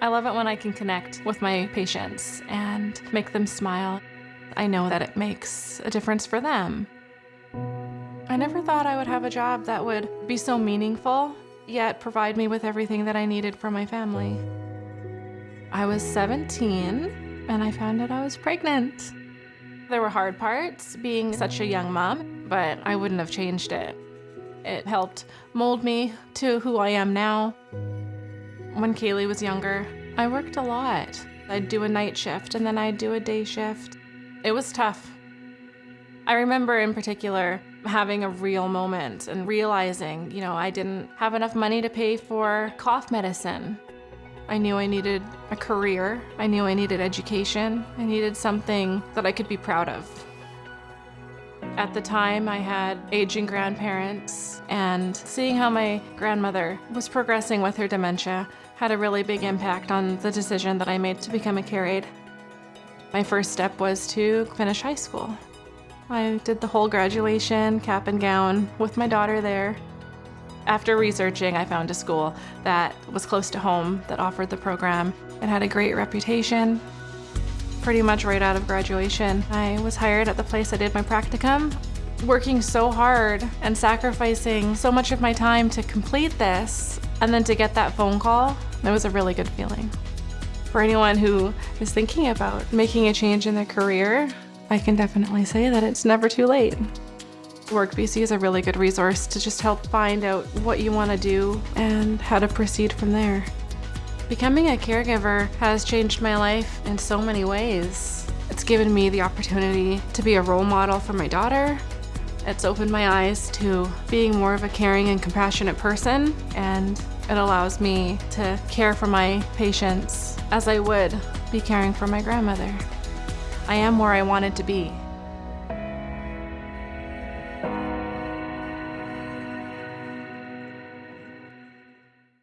I love it when I can connect with my patients and make them smile. I know that it makes a difference for them. I never thought I would have a job that would be so meaningful, yet provide me with everything that I needed for my family. I was 17 and I found out I was pregnant. There were hard parts being such a young mom, but I wouldn't have changed it. It helped mold me to who I am now. When Kaylee was younger, I worked a lot. I'd do a night shift and then I'd do a day shift. It was tough. I remember in particular having a real moment and realizing, you know, I didn't have enough money to pay for cough medicine. I knew I needed a career. I knew I needed education. I needed something that I could be proud of. At the time, I had aging grandparents, and seeing how my grandmother was progressing with her dementia had a really big impact on the decision that I made to become a care aide. My first step was to finish high school. I did the whole graduation, cap and gown, with my daughter there. After researching, I found a school that was close to home that offered the program. It had a great reputation. Pretty much right out of graduation, I was hired at the place I did my practicum. Working so hard and sacrificing so much of my time to complete this, and then to get that phone call, it was a really good feeling. For anyone who is thinking about making a change in their career, I can definitely say that it's never too late. WorkBC is a really good resource to just help find out what you want to do and how to proceed from there. Becoming a caregiver has changed my life in so many ways. It's given me the opportunity to be a role model for my daughter. It's opened my eyes to being more of a caring and compassionate person, and it allows me to care for my patients as I would be caring for my grandmother. I am where I wanted to be.